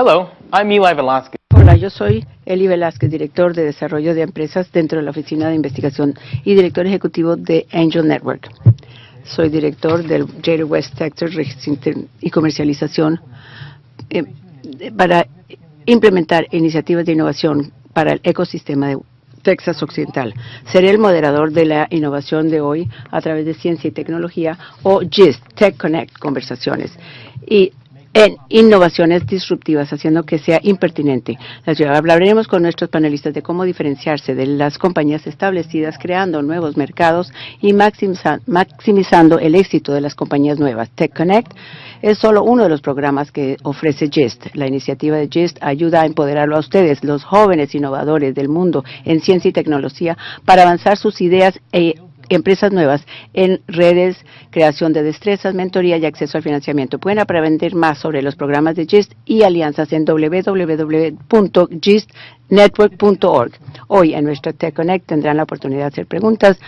Hello, I'm Eli Velasquez. Hola, yo soy Eli Velázquez, director de desarrollo de empresas dentro de la Oficina de Investigación y director ejecutivo de Angel Network. Soy director del Greater West Texas y comercialización eh, para implementar iniciativas de innovación para el ecosistema de Texas Occidental. Seré el moderador de la innovación de hoy a través de Ciencia y Tecnología o GIST, Tech Connect Conversaciones. Y en innovaciones disruptivas, haciendo que sea impertinente. Hablaremos con nuestros panelistas de cómo diferenciarse de las compañías establecidas, creando nuevos mercados y maximizando el éxito de las compañías nuevas. Tech Connect es solo uno de los programas que ofrece GIST. La iniciativa de GIST ayuda a empoderarlo a ustedes, los jóvenes innovadores del mundo en ciencia y tecnología, para avanzar sus ideas e empresas nuevas en redes, creación de destrezas, mentoría y acceso al financiamiento. Pueden aprender más sobre los programas de GIST y alianzas en www.gistnetwork.org. Hoy en nuestro Tech Connect tendrán la oportunidad de hacer preguntas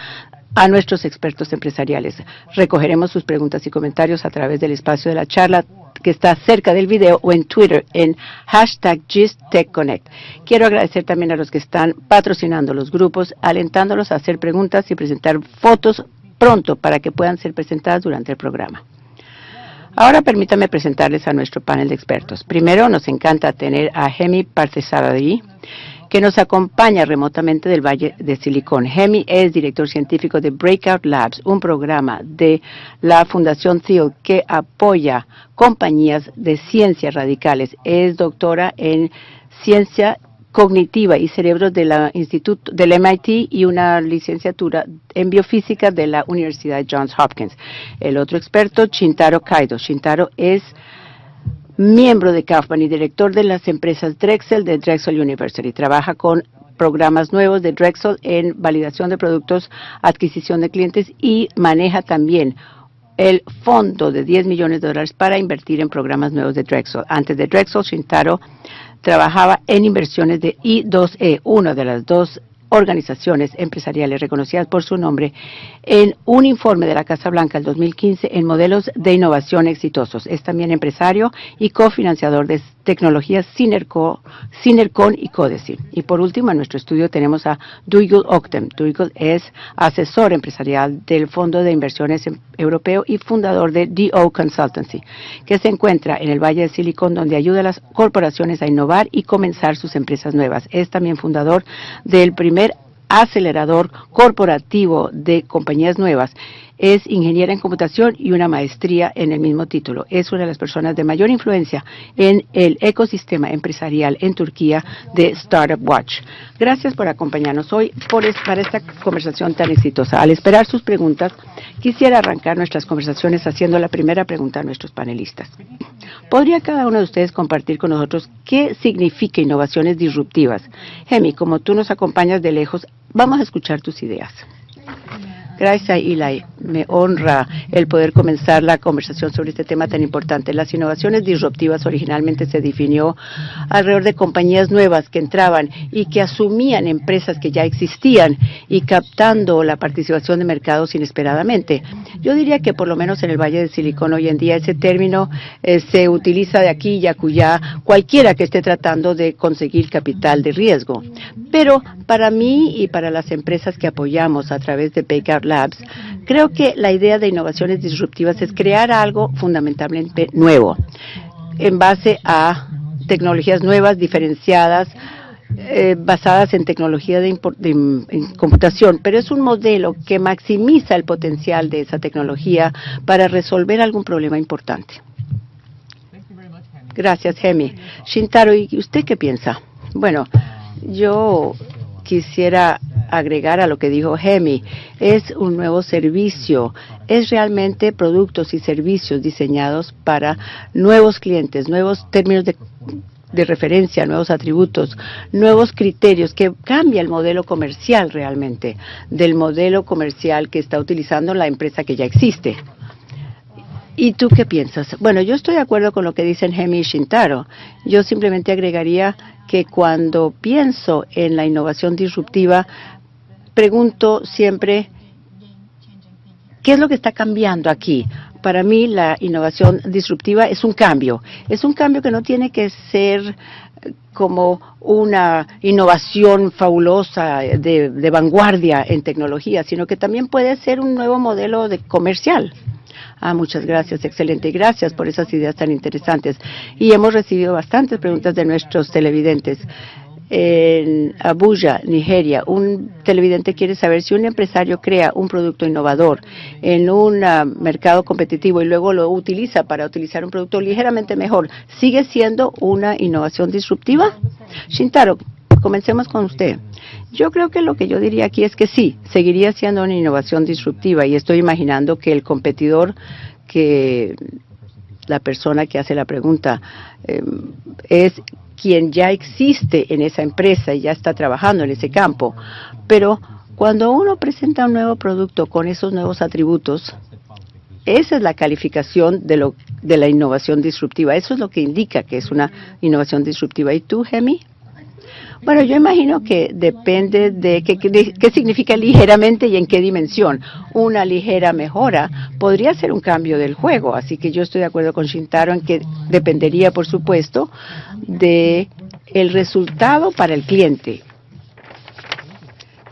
a nuestros expertos empresariales. Recogeremos sus preguntas y comentarios a través del espacio de la charla que está cerca del video o en Twitter en hashtag GistTechConnect. Quiero agradecer también a los que están patrocinando los grupos, alentándolos a hacer preguntas y presentar fotos pronto para que puedan ser presentadas durante el programa. Ahora permítame presentarles a nuestro panel de expertos. Primero, nos encanta tener a Hemi Parcesaradi, que nos acompaña remotamente del Valle de Silicón. Hemi es director científico de Breakout Labs, un programa de la Fundación Thiel que apoya compañías de ciencias radicales. Es doctora en ciencia cognitiva y cerebros de la Instituto del MIT y una licenciatura en biofísica de la Universidad Johns Hopkins. El otro experto, Shintaro Kaido. Shintaro es miembro de Kaufman y director de las empresas Drexel de Drexel University. Trabaja con programas nuevos de Drexel en validación de productos, adquisición de clientes y maneja también el fondo de 10 millones de dólares para invertir en programas nuevos de Drexel. Antes de Drexel, Shintaro trabajaba en inversiones de I2E, una de las dos organizaciones empresariales reconocidas por su nombre en un informe de la Casa Blanca del 2015 en modelos de innovación exitosos. Es también empresario y cofinanciador de tecnologías Cinercon y Codeci. Y por último, en nuestro estudio tenemos a Duigul Octem. Duigul es asesor empresarial del Fondo de Inversiones Europeo y fundador de DO Consultancy, que se encuentra en el Valle de Silicon, donde ayuda a las corporaciones a innovar y comenzar sus empresas nuevas. Es también fundador del primer acelerador corporativo de compañías nuevas es ingeniera en computación y una maestría en el mismo título. Es una de las personas de mayor influencia en el ecosistema empresarial en Turquía de Startup Watch. Gracias por acompañarnos hoy por para esta conversación tan exitosa. Al esperar sus preguntas, quisiera arrancar nuestras conversaciones haciendo la primera pregunta a nuestros panelistas. ¿Podría cada uno de ustedes compartir con nosotros qué significa innovaciones disruptivas? Gemi, como tú nos acompañas de lejos, vamos a escuchar tus ideas. Gracias, Eli. Me honra el poder comenzar la conversación sobre este tema tan importante. Las innovaciones disruptivas originalmente se definió alrededor de compañías nuevas que entraban y que asumían empresas que ya existían y captando la participación de mercados inesperadamente. Yo diría que por lo menos en el Valle del Silicón hoy en día ese término eh, se utiliza de aquí y acullá cualquiera que esté tratando de conseguir capital de riesgo. Pero para mí y para las empresas que apoyamos a través de Baker Creo que la idea de innovaciones disruptivas es crear algo fundamentalmente nuevo, en base a tecnologías nuevas, diferenciadas, eh, basadas en tecnología de, computación, pero es un modelo que maximiza el potencial de esa tecnología para resolver algún problema importante. Gracias, Hemi. Shintaro, ¿y usted qué piensa? Bueno, yo quisiera agregar a lo que dijo Hemi, es un nuevo servicio, es realmente productos y servicios diseñados para nuevos clientes, nuevos términos de, referencia, nuevos atributos, nuevos criterios que cambia el modelo comercial realmente del modelo comercial que está utilizando la empresa que ya existe. ¿Y tú qué piensas? Bueno, yo estoy de acuerdo con lo que dicen Hemi y Shintaro. Yo simplemente agregaría que cuando pienso en la innovación disruptiva, pregunto siempre, ¿qué es lo que está cambiando aquí? para mí la innovación disruptiva es un cambio. Es un cambio que no tiene que ser eh, como una innovación fabulosa de, de vanguardia en tecnología, sino que también puede ser un nuevo modelo de comercial. Ah, muchas gracias, excelente. Gracias por esas ideas tan interesantes. Y hemos recibido bastantes preguntas de nuestros televidentes en Abuja, Nigeria, un televidente quiere saber si un empresario crea un producto innovador en un uh, mercado competitivo y luego lo utiliza para utilizar un producto ligeramente mejor, ¿sigue siendo una innovación disruptiva? Shintaro, comencemos con usted. Yo creo que lo que yo diría aquí es que sí, seguiría siendo una innovación disruptiva y estoy imaginando que el competidor que la persona que hace la pregunta eh, es quien ya existe en esa empresa y ya está trabajando en ese campo. Pero cuando uno presenta un nuevo producto con esos nuevos atributos, esa es la calificación de, lo, de la innovación disruptiva. Eso es lo que indica que es una innovación disruptiva. ¿Y tú, Gemi? Bueno, yo imagino que depende de qué, significa ligeramente y en qué dimensión. Una ligera mejora podría ser un cambio del juego, así que yo estoy de acuerdo con Shintaro en que dependería, por supuesto, de el resultado para el cliente.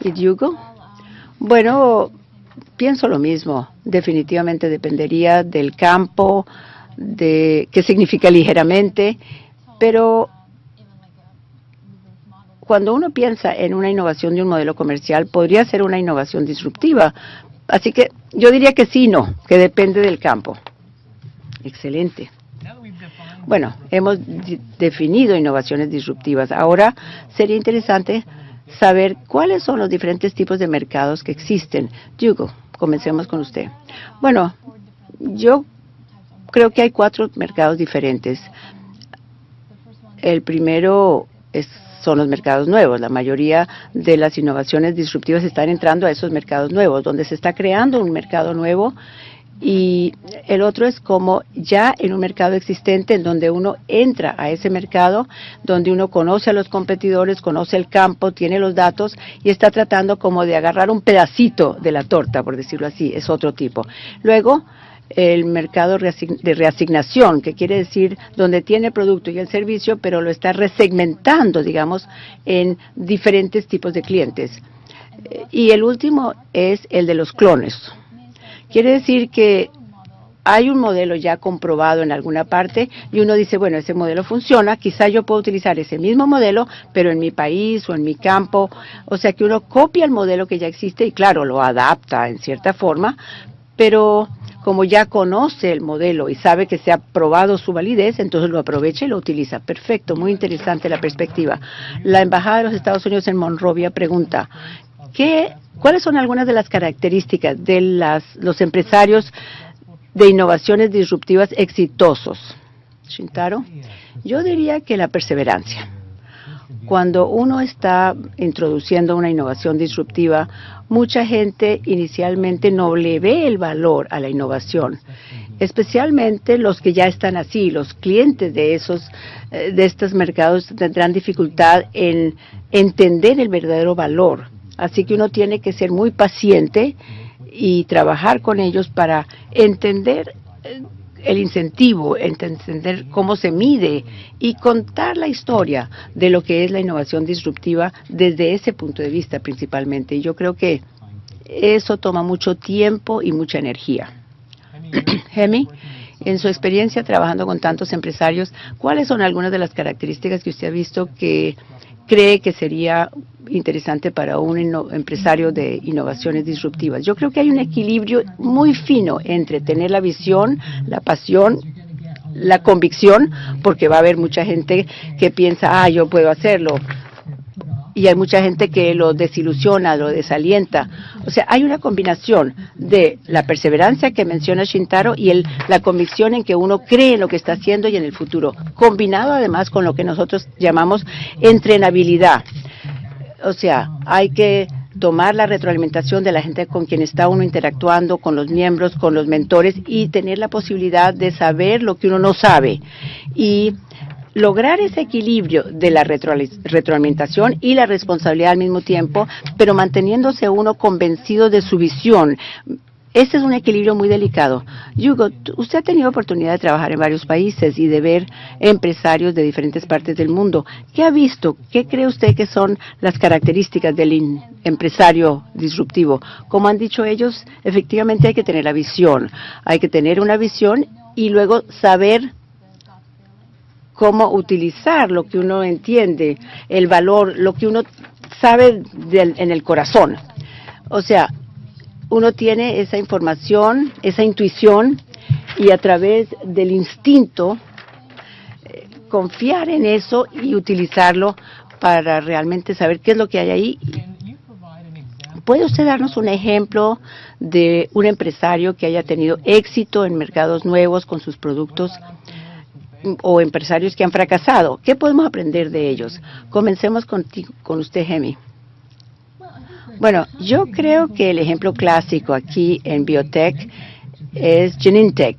¿Y Hugo? Bueno, pienso lo mismo. Definitivamente dependería del campo, de qué significa ligeramente, pero cuando uno piensa en una innovación de un modelo comercial, podría ser una innovación disruptiva. Así que yo diría que sí, no, que depende del campo. Excelente. Bueno, hemos definido innovaciones disruptivas. Ahora sería interesante saber cuáles son los diferentes tipos de mercados que existen. Hugo, comencemos con usted. Bueno, yo creo que hay cuatro mercados diferentes. El primero es son los mercados nuevos. La mayoría de las innovaciones disruptivas están entrando a esos mercados nuevos, donde se está creando un mercado nuevo y el otro es como ya en un mercado existente en donde uno entra a ese mercado, donde uno conoce a los competidores, conoce el campo, tiene los datos y está tratando como de agarrar un pedacito de la torta, por decirlo así, es otro tipo. Luego, el mercado de reasignación, que quiere decir donde tiene el producto y el servicio, pero lo está resegmentando, digamos, en diferentes tipos de clientes. Y el último es el de los clones. Quiere decir que hay un modelo ya comprobado en alguna parte y uno dice, bueno, ese modelo funciona, quizá yo puedo utilizar ese mismo modelo, pero en mi país o en mi campo. O sea que uno copia el modelo que ya existe y claro, lo adapta en cierta forma, pero como ya conoce el modelo y sabe que se ha probado su validez, entonces lo aprovecha y lo utiliza. Perfecto, muy interesante la perspectiva. La Embajada de los Estados Unidos en Monrovia pregunta, ¿qué, ¿cuáles son algunas de las características de las, los empresarios de innovaciones disruptivas exitosos? Shintaro, yo diría que la perseverancia. Cuando uno está introduciendo una innovación disruptiva, mucha gente inicialmente no le ve el valor a la innovación, especialmente los que ya están así, los clientes de esos eh, de estos mercados tendrán dificultad en entender el verdadero valor. Así que uno tiene que ser muy paciente y trabajar con ellos para entender eh, el incentivo, entender cómo se mide y contar la historia de lo que es la innovación disruptiva desde ese punto de vista principalmente. Y yo creo que eso toma mucho tiempo y mucha energía. Hemi, en su experiencia trabajando con tantos empresarios, ¿cuáles son algunas de las características que usted ha visto que cree que sería interesante para un empresario de innovaciones disruptivas. Yo creo que hay un equilibrio muy fino entre tener la visión, la pasión, la convicción, porque va a haber mucha gente que piensa, ah, yo puedo hacerlo, y hay mucha gente que lo desilusiona, lo desalienta. O sea, hay una combinación de la perseverancia que menciona Shintaro y el, la convicción en que uno cree en lo que está haciendo y en el futuro, combinado además con lo que nosotros llamamos entrenabilidad. O sea, hay que tomar la retroalimentación de la gente con quien está uno interactuando, con los miembros, con los mentores y tener la posibilidad de saber lo que uno no sabe. Y lograr ese equilibrio de la retroalimentación y la responsabilidad al mismo tiempo, pero manteniéndose uno convencido de su visión. Este es un equilibrio muy delicado. Hugo, usted ha tenido oportunidad de trabajar en varios países y de ver empresarios de diferentes partes del mundo. ¿Qué ha visto? ¿Qué cree usted que son las características del empresario disruptivo? Como han dicho ellos, efectivamente hay que tener la visión. Hay que tener una visión y luego saber cómo utilizar lo que uno entiende, el valor, lo que uno sabe en el corazón. O sea, uno tiene esa información, esa intuición y a través del instinto eh, confiar en eso y utilizarlo para realmente saber qué es lo que hay ahí. ¿Puede usted darnos un ejemplo de un empresario que haya tenido éxito en mercados nuevos con sus productos o empresarios que han fracasado? ¿Qué podemos aprender de ellos? Comencemos con usted, Gemi. Bueno, yo creo que el ejemplo clásico aquí en biotech es Genentech,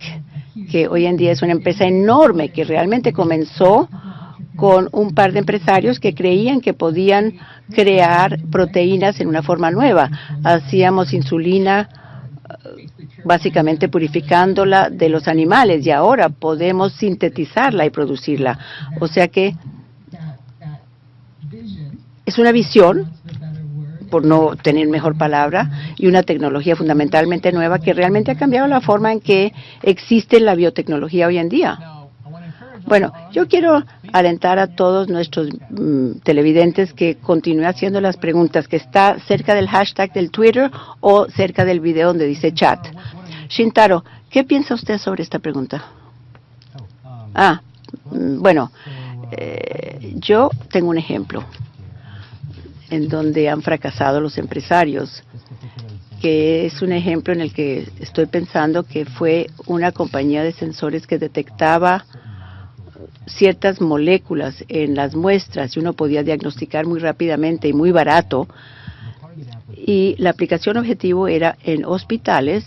que hoy en día es una empresa enorme que realmente comenzó con un par de empresarios que creían que podían crear proteínas en una forma nueva. Hacíamos insulina básicamente purificándola de los animales y ahora podemos sintetizarla y producirla. O sea que es una visión por no tener mejor palabra, y una tecnología fundamentalmente nueva que realmente ha cambiado la forma en que existe la biotecnología hoy en día. Bueno, yo quiero alentar a todos nuestros mm, televidentes que continúen haciendo las preguntas, que está cerca del hashtag del Twitter o cerca del video donde dice chat. Shintaro, ¿qué piensa usted sobre esta pregunta? Ah, mm, bueno, eh, yo tengo un ejemplo en donde han fracasado los empresarios, que es un ejemplo en el que estoy pensando que fue una compañía de sensores que detectaba ciertas moléculas en las muestras y uno podía diagnosticar muy rápidamente y muy barato. Y la aplicación objetivo era en hospitales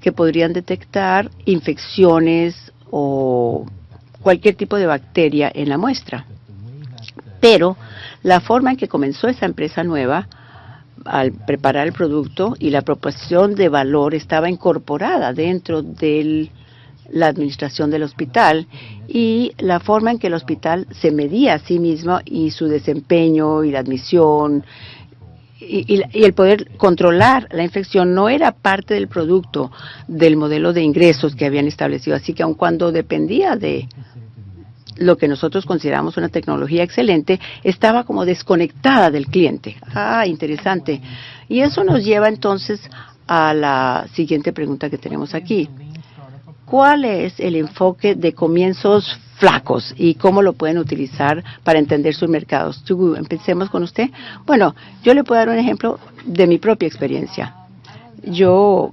que podrían detectar infecciones o cualquier tipo de bacteria en la muestra. Pero la forma en que comenzó esa empresa nueva, al preparar el producto y la proporción de valor estaba incorporada dentro de la administración del hospital y la forma en que el hospital se medía a sí mismo y su desempeño y la admisión y, y, el poder controlar la infección no era parte del producto del modelo de ingresos que habían establecido. Así que aun cuando dependía de lo que nosotros consideramos una tecnología excelente, estaba como desconectada del cliente. Ah, interesante. Y eso nos lleva entonces a la siguiente pregunta que tenemos aquí. ¿Cuál es el enfoque de comienzos flacos y cómo lo pueden utilizar para entender sus mercados? Empecemos con usted. Bueno, yo le puedo dar un ejemplo de mi propia experiencia. Yo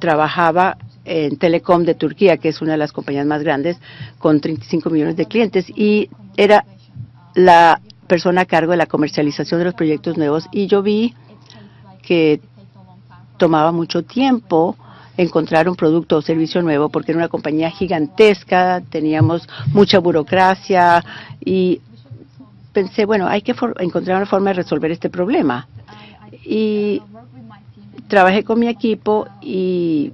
trabajaba en Telecom de Turquía, que es una de las compañías más grandes, con 35 millones de clientes, y era la persona a cargo de la comercialización de los proyectos nuevos, y yo vi que tomaba mucho tiempo encontrar un producto o servicio nuevo, porque era una compañía gigantesca, teníamos mucha burocracia, y pensé, bueno, hay que encontrar una forma de resolver este problema. Y trabajé con mi equipo y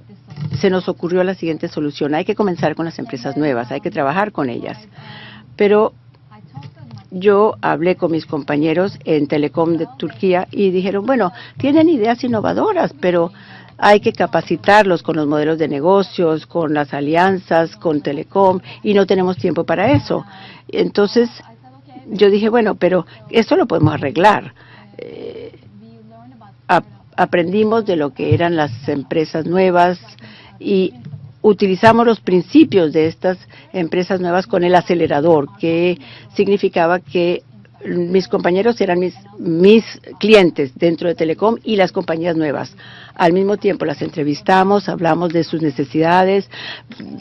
se nos ocurrió la siguiente solución. Hay que comenzar con las empresas nuevas, hay que trabajar con ellas. Pero yo hablé con mis compañeros en Telecom de Turquía y dijeron, bueno, tienen ideas innovadoras, pero hay que capacitarlos con los modelos de negocios, con las alianzas, con Telecom, y no tenemos tiempo para eso. Entonces, yo dije, bueno, pero esto lo podemos arreglar. Eh, aprendimos de lo que eran las empresas nuevas, y utilizamos los principios de estas empresas nuevas con el acelerador, que significaba que mis compañeros eran mis, mis clientes dentro de Telecom y las compañías nuevas. Al mismo tiempo las entrevistamos, hablamos de sus necesidades,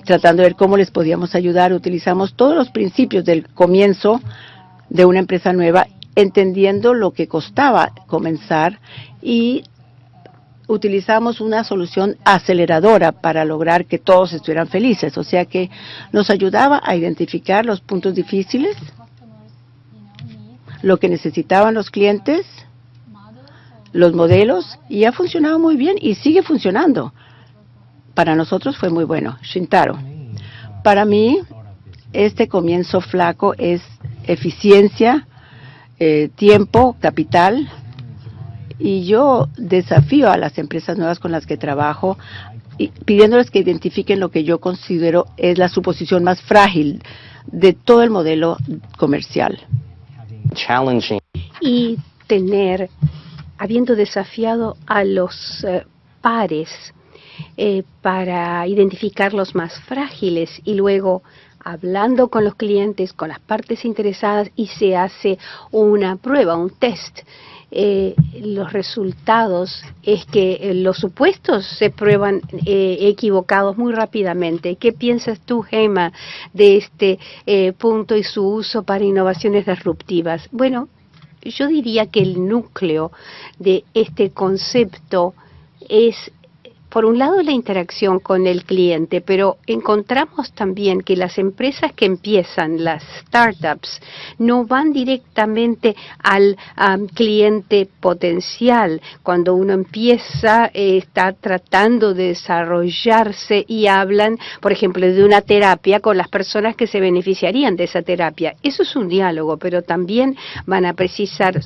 tratando de ver cómo les podíamos ayudar. Utilizamos todos los principios del comienzo de una empresa nueva, entendiendo lo que costaba comenzar y utilizamos una solución aceleradora para lograr que todos estuvieran felices, o sea que nos ayudaba a identificar los puntos difíciles, lo que necesitaban los clientes, los modelos, y ha funcionado muy bien y sigue funcionando Para nosotros fue muy bueno. Shintaro, para mí este comienzo flaco es eficiencia, eh, tiempo, capital, y yo desafío a las empresas nuevas con las que trabajo y pidiéndoles que identifiquen lo que yo considero es la suposición más frágil de todo el modelo comercial. Y tener, habiendo desafiado a los eh, pares eh, para identificar los más frágiles y luego hablando con los clientes, con las partes interesadas y se hace una prueba, un test. Eh, los resultados es que eh, los supuestos se prueban eh, equivocados muy rápidamente. ¿Qué piensas tú, Gema, de este eh, punto y su uso para innovaciones disruptivas? Bueno, yo diría que el núcleo de este concepto es por un lado la interacción con el cliente, pero encontramos también que las empresas que empiezan, las startups, no van directamente al cliente potencial. Cuando uno empieza, eh, está tratando de desarrollarse y hablan, por ejemplo, de una terapia con las personas que se beneficiarían de esa terapia. Eso es un diálogo, pero también van a precisar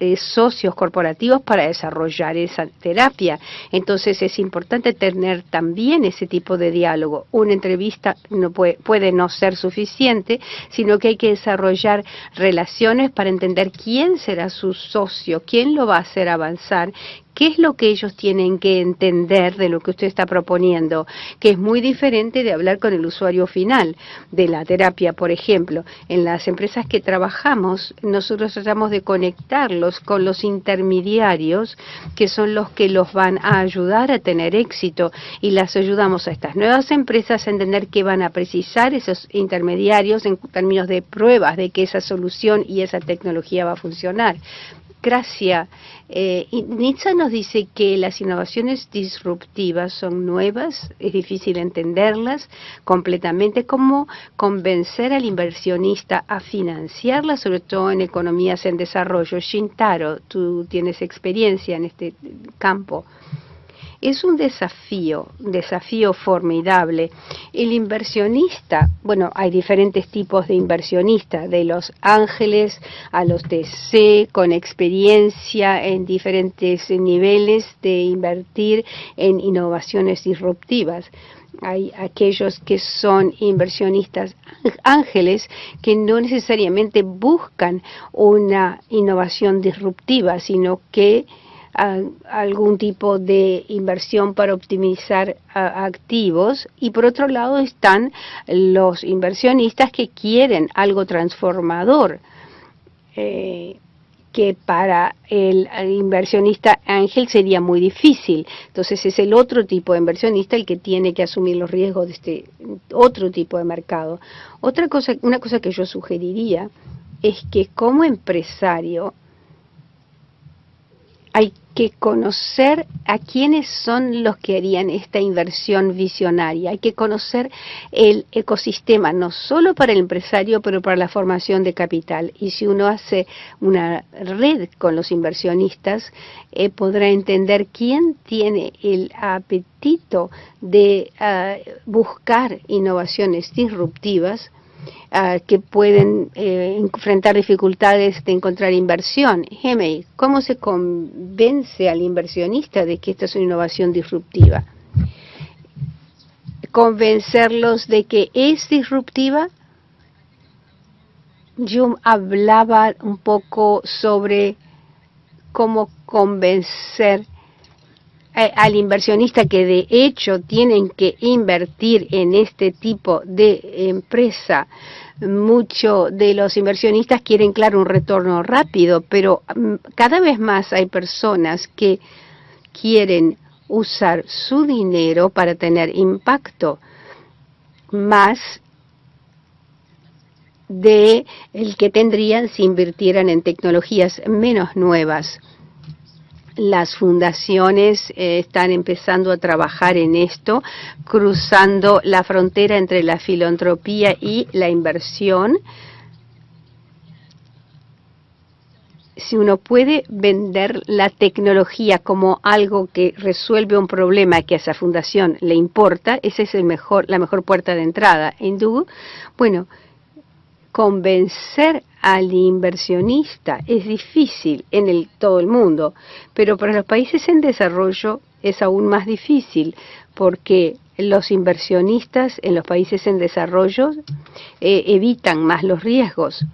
eh, socios corporativos para desarrollar esa terapia. Entonces es importante importante tener también ese tipo de diálogo. Una entrevista no puede, puede no ser suficiente, sino que hay que desarrollar relaciones para entender quién será su socio, quién lo va a hacer avanzar, ¿Qué es lo que ellos tienen que entender de lo que usted está proponiendo? Que es muy diferente de hablar con el usuario final de la terapia, por ejemplo. En las empresas que trabajamos, nosotros tratamos de conectarlos con los intermediarios, que son los que los van a ayudar a tener éxito, y las ayudamos a estas nuevas empresas a entender que van a precisar esos intermediarios en términos de pruebas de que esa solución y esa tecnología va a funcionar. Gracias. Eh, Nitsa nos dice que las innovaciones disruptivas son nuevas, es difícil entenderlas completamente. ¿Cómo convencer al inversionista a financiarlas, sobre todo en economías en desarrollo? Shintaro, tú tienes experiencia en este campo. Es un desafío, un desafío formidable. El inversionista, bueno, hay diferentes tipos de inversionistas, de los ángeles a los TC, con experiencia en diferentes niveles de invertir en innovaciones disruptivas hay aquellos que son inversionistas ángeles que no necesariamente buscan una innovación disruptiva, sino que a, algún tipo de inversión para optimizar activos y por otro lado están los inversionistas que quieren algo transformador. Eh, que para el inversionista ángel sería muy difícil. Entonces es el otro tipo de inversionista el que tiene que asumir los riesgos de este otro tipo de mercado. Otra cosa, una cosa que yo sugeriría es que como empresario hay que conocer a quiénes son los que harían esta inversión visionaria. Hay que conocer el ecosistema, no solo para el empresario, pero para la formación de capital. Y si uno hace una red con los inversionistas, eh, podrá entender quién tiene el apetito de uh, buscar innovaciones disruptivas uh, que pueden eh, enfrentar dificultades de encontrar inversión. Gemei, ¿cómo se convence al inversionista de que esta es una innovación disruptiva? ¿Convencerlos de que es disruptiva? Yo hablaba un poco sobre cómo convencer al inversionista que de hecho tienen que invertir en este tipo de empresa. Muchos de los inversionistas quieren, claro, un retorno rápido, pero mm, cada vez más hay personas que quieren usar su dinero para tener impacto más de el que tendrían si invirtieran en tecnologías menos nuevas las fundaciones eh, están empezando a trabajar en esto, cruzando la frontera entre la filantropía y la inversión. si uno puede vender la tecnología como algo que resuelve un problema que a esa fundación le importa, esa es la mejor puerta de entrada. En bueno, convencer al inversionista es difícil en el, todo el mundo, pero para los países en desarrollo es aún más difícil porque los inversionistas en los países en desarrollo eh, evitan más los riesgos.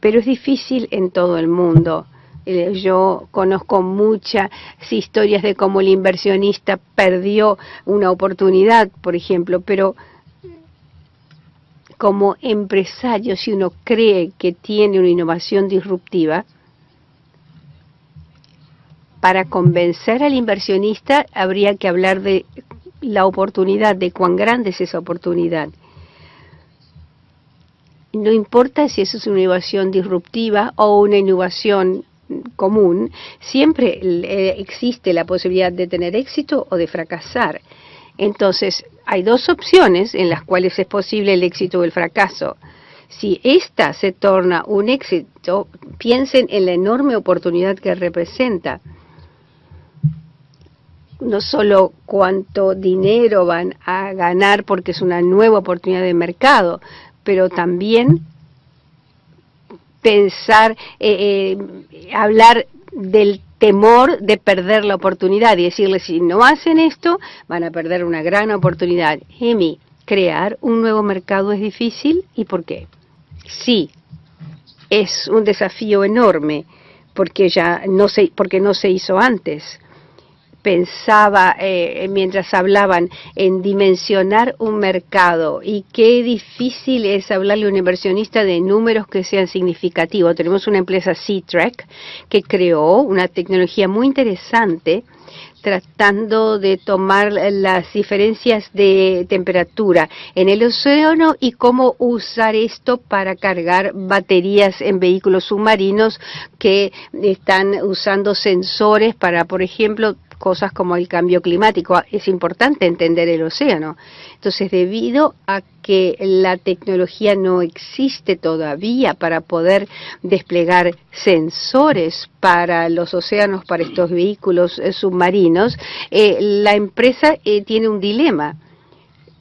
Pero es difícil en todo el mundo. Eh, yo conozco muchas historias de cómo el inversionista perdió una oportunidad, por ejemplo, pero como empresario, si uno cree que tiene una innovación disruptiva, para convencer al inversionista habría que hablar de la oportunidad, de cuán grande es esa oportunidad. No importa si eso es una innovación disruptiva o una innovación común, siempre eh, existe la posibilidad de tener éxito o de fracasar. Entonces, hay dos opciones en las cuales es posible el éxito o el fracaso. Si esta se torna un éxito, piensen en la enorme oportunidad que representa no solo cuánto dinero van a ganar porque es una nueva oportunidad de mercado, pero también pensar, eh, eh, hablar del temor de perder la oportunidad y decirle si no hacen esto van a perder una gran oportunidad. Emi, crear un nuevo mercado es difícil y por qué? Sí, es un desafío enorme porque ya no se, porque no se hizo antes pensaba eh, mientras hablaban en dimensionar un mercado y qué difícil es hablarle a un inversionista de números que sean significativos. Tenemos una empresa C-Trek que creó una tecnología muy interesante tratando de tomar las diferencias de temperatura en el océano y cómo usar esto para cargar baterías en vehículos submarinos que están usando sensores para, por ejemplo, cosas como el cambio climático. Es importante entender el océano. Entonces, debido a que la tecnología no existe todavía para poder desplegar sensores para los océanos, para estos vehículos eh, submarinos, eh, la empresa eh, tiene un dilema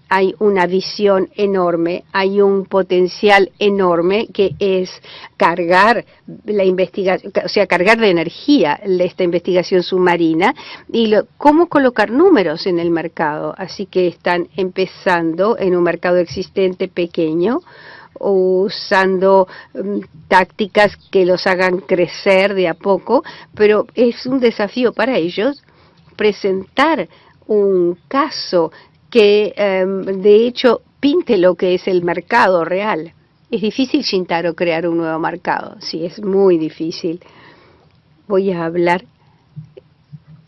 hay una visión enorme, hay un potencial enorme que es cargar la investigación, o sea, cargar de energía esta investigación submarina y cómo colocar números en el mercado. Así que están empezando en un mercado existente pequeño, usando mm, tácticas que los hagan crecer de a poco, pero es un desafío para ellos presentar un caso que em, de hecho pinte lo que es el mercado real. Es difícil, Shintaro, crear un nuevo mercado. Sí, es muy difícil. Voy a hablar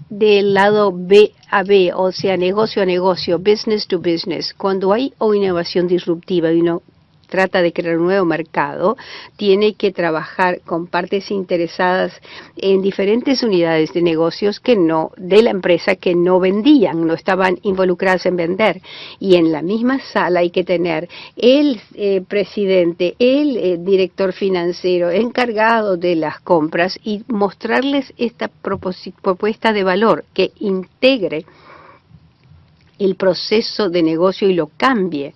del lado B a B, o sea, negocio a negocio, business to business. Cuando hay o innovación disruptiva y uno trata de crear un nuevo mercado, tiene que trabajar con partes interesadas en diferentes unidades de negocios que no, de la empresa que no vendían, no estaban involucradas en vender. Y en la misma sala hay que tener el eh, presidente, el eh, director financiero encargado de las compras y mostrarles esta propuesta de valor que integre el proceso de negocio y lo cambie.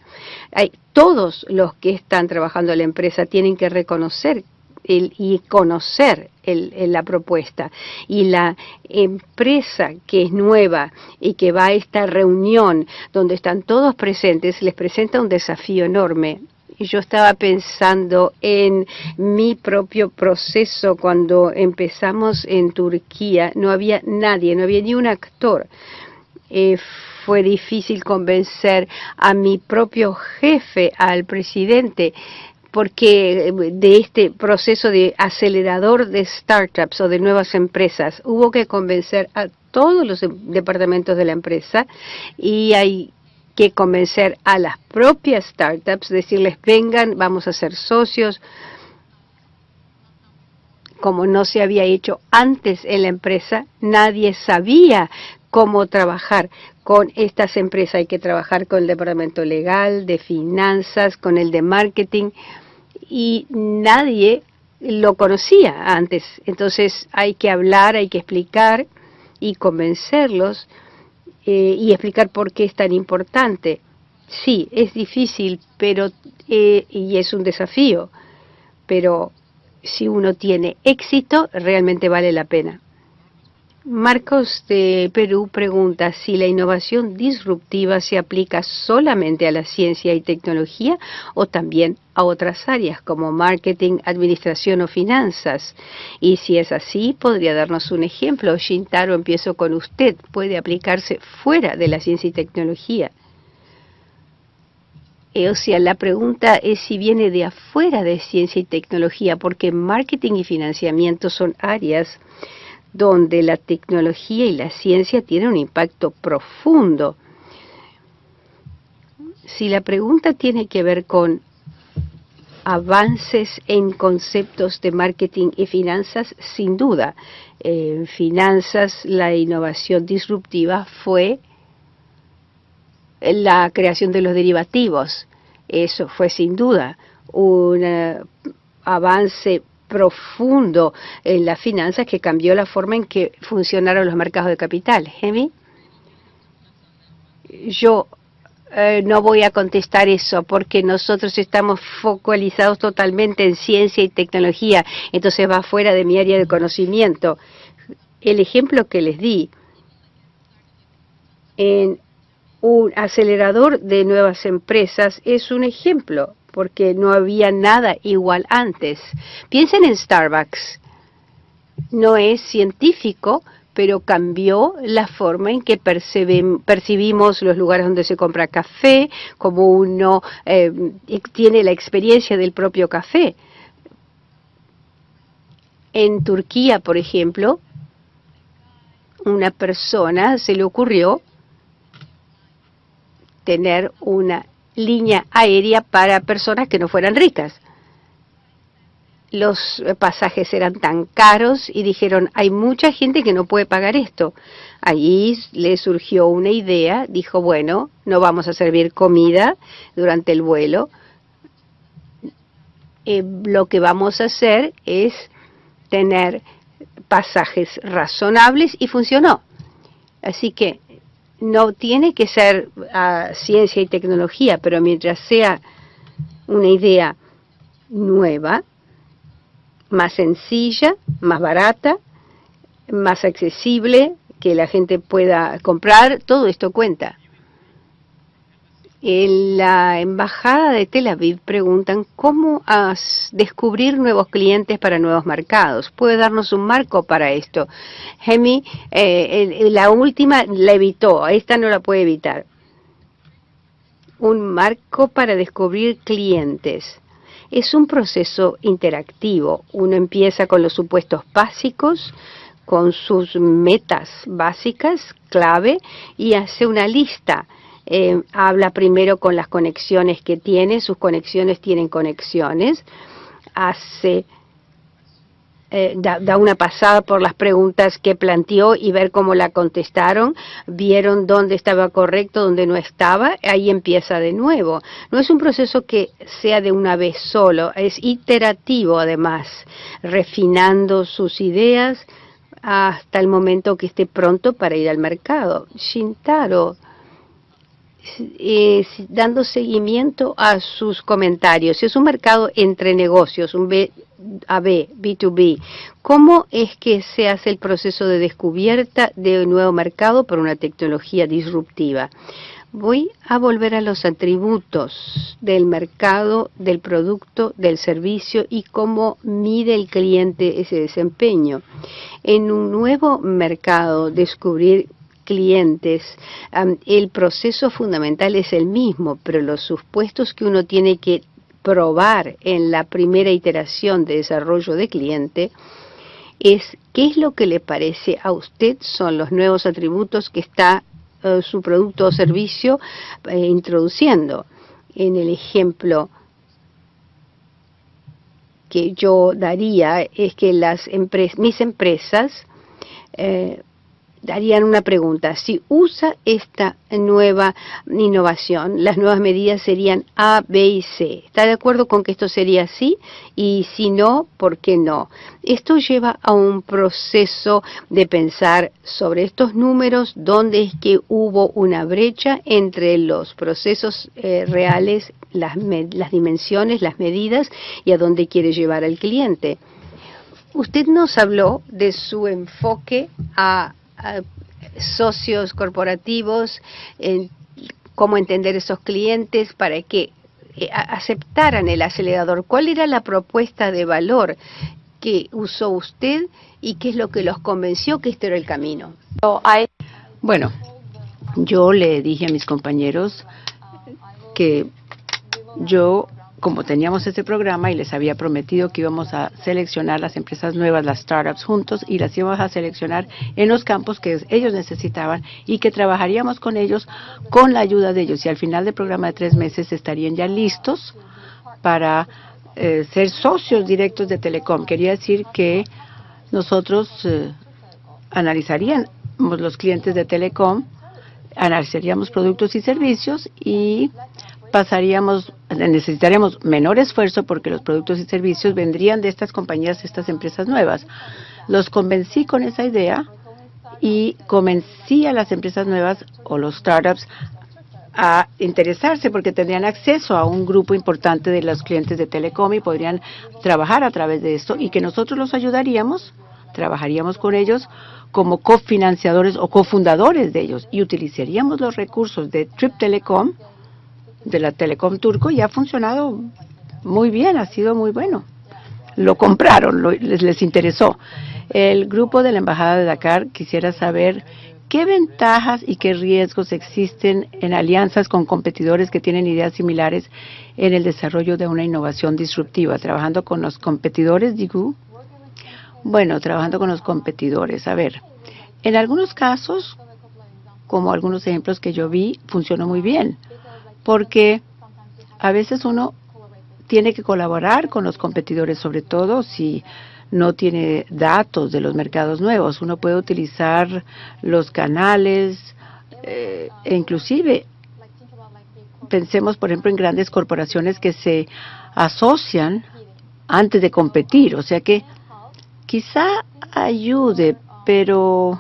Hay, todos los que están trabajando en la empresa tienen que reconocer y conocer la propuesta. Y la empresa que es nueva y que va a esta reunión donde están todos presentes, les presenta un desafío enorme. Yo estaba pensando en mi propio proceso cuando empezamos en Turquía. No había nadie, no había ni un actor. Eh, fue difícil convencer a mi propio jefe, al presidente, porque eh, de este proceso de acelerador de startups o de nuevas empresas hubo que convencer a todos los departamentos de la empresa y hay que convencer a las propias startups, decirles vengan, vamos a ser socios, como no se había hecho antes en la empresa, nadie sabía cómo trabajar con estas empresas. Hay que trabajar con el departamento legal, de finanzas, con el de marketing y nadie lo conocía antes. Entonces hay que hablar, hay que explicar y convencerlos eh, y explicar por qué es tan importante. Sí, es difícil, pero eh, y es un desafío, pero si uno tiene éxito, realmente vale la pena. Marcos de Perú pregunta si la innovación disruptiva se aplica solamente a la ciencia y tecnología o también a otras áreas como marketing, administración o finanzas. Y si es así, podría darnos un ejemplo. Shintaro, empiezo con usted. ¿Puede aplicarse fuera de la ciencia y tecnología? Eh, o sea, la pregunta es si viene de afuera de ciencia y tecnología, porque marketing y financiamiento son áreas donde la tecnología y la ciencia tienen un impacto profundo. Si la pregunta tiene que ver con avances en conceptos de marketing y finanzas, sin duda. En finanzas, la innovación disruptiva fue la creación de los derivativos. Eso fue sin duda un eh, avance profundo en las finanzas que cambió la forma en que funcionaron los mercados de capital. Hemi, yo eh, no voy a contestar eso porque nosotros estamos focalizados totalmente en ciencia y tecnología, entonces va fuera de mi área de conocimiento. El ejemplo que les di en un acelerador de nuevas empresas es un ejemplo porque no había nada igual antes. Piensen en Starbucks. No es científico, pero cambió la forma en que percibimos los lugares donde se compra café, como uno eh, tiene la experiencia del propio café. En Turquía, por ejemplo, una persona se le ocurrió tener una línea aérea para personas que no fueran ricas. Los pasajes eran tan caros y dijeron, hay mucha gente que no puede pagar esto. Allí le surgió una idea, dijo, bueno, no vamos a servir comida durante el vuelo. Eh, lo que vamos a hacer es tener pasajes razonables y funcionó. Así que no tiene que ser ah, ciencia y tecnología, pero mientras sea una idea nueva, más sencilla, más barata, más accesible, que la gente pueda comprar, todo esto cuenta. En la embajada de Tel Aviv preguntan cómo descubrir nuevos clientes para nuevos mercados. ¿Puede darnos un marco para esto? Hemi, eh, la última la evitó, esta no la puede evitar. Un marco para descubrir clientes. Es un proceso interactivo. Uno empieza con los supuestos básicos, con sus metas básicas, clave, y hace una lista eh, habla primero con las conexiones que tiene, sus conexiones tienen conexiones, hace, eh, da, una pasada por las preguntas que planteó y ver cómo la contestaron, vieron dónde estaba correcto, dónde no estaba, ahí empieza de nuevo. No es un proceso que sea de una vez solo, es iterativo además, refinando sus ideas hasta el momento que esté pronto para ir al mercado. Shintaro eh, dando seguimiento a sus comentarios. Es un mercado entre negocios, un B a B, B2B. ¿Cómo es que se hace el proceso de descubierta de un nuevo mercado por una tecnología disruptiva? Voy a volver a los atributos del mercado, del producto, del servicio y cómo mide el cliente ese desempeño. En un nuevo mercado, descubrir clientes, el proceso fundamental es el mismo, pero los supuestos que uno tiene que probar en la primera iteración de desarrollo de cliente es qué es lo que le parece a usted son los nuevos atributos que está eh, su producto o servicio eh, introduciendo. En el ejemplo que yo daría es que las mis empresas eh, darían una pregunta. Si usa esta nueva innovación, las nuevas medidas serían A, B y C. ¿Está de acuerdo con que esto sería así? Y si no, ¿por qué no? Esto lleva a un proceso de pensar sobre estos números, dónde es que hubo una brecha entre los procesos eh, reales, las dimensiones, las medidas y a dónde quiere llevar al cliente. Usted nos habló de su enfoque a socios corporativos, en cómo entender esos clientes para que eh, aceptaran el acelerador. ¿Cuál era la propuesta de valor que usó usted y qué es lo que los convenció que este era el camino? Bueno, yo le dije a mis compañeros que yo como teníamos ese programa y les había prometido que íbamos a seleccionar las empresas nuevas, las startups juntos, y las íbamos a seleccionar en los campos que ellos necesitaban y que trabajaríamos con ellos con la ayuda de ellos. Y al final del programa de tres meses estarían ya listos para eh, ser socios directos de Telecom. Quería decir que nosotros eh, analizaríamos los clientes de Telecom, analizaríamos productos y servicios y pasaríamos, necesitaríamos menor esfuerzo porque los productos y servicios vendrían de estas compañías, estas empresas nuevas. Los convencí con esa idea y convencí a las empresas nuevas o los startups a interesarse porque tendrían acceso a un grupo importante de los clientes de Telecom y podrían trabajar a través de esto y que nosotros los ayudaríamos, trabajaríamos con ellos como cofinanciadores o cofundadores de ellos y utilizaríamos los recursos de Trip Telecom de la Telecom Turco y ha funcionado muy bien, ha sido muy bueno. Lo compraron, les, les interesó. El grupo de la Embajada de Dakar quisiera saber qué ventajas y qué riesgos existen en alianzas con competidores que tienen ideas similares en el desarrollo de una innovación disruptiva, trabajando con los competidores, digo. Bueno, trabajando con los competidores. A ver, en algunos casos, como algunos ejemplos que yo vi, funcionó muy bien porque a veces uno tiene que colaborar con los competidores, sobre todo si no tiene datos de los mercados nuevos. Uno puede utilizar los canales eh, e inclusive pensemos, por ejemplo, en grandes corporaciones que se asocian antes de competir. O sea que quizá ayude, pero